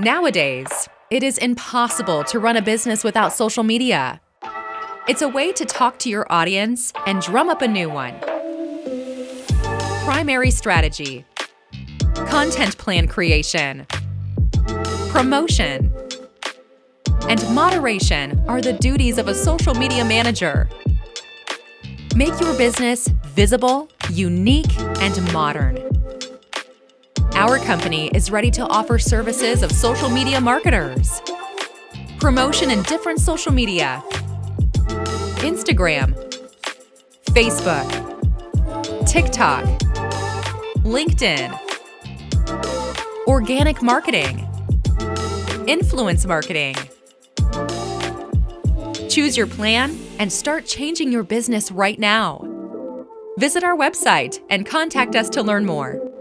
Nowadays, it is impossible to run a business without social media. It's a way to talk to your audience and drum up a new one. Primary strategy, content plan creation, promotion, and moderation are the duties of a social media manager. Make your business visible, unique, and modern. Our company is ready to offer services of social media marketers. Promotion in different social media. Instagram, Facebook, TikTok, LinkedIn, organic marketing, influence marketing. Choose your plan and start changing your business right now. Visit our website and contact us to learn more.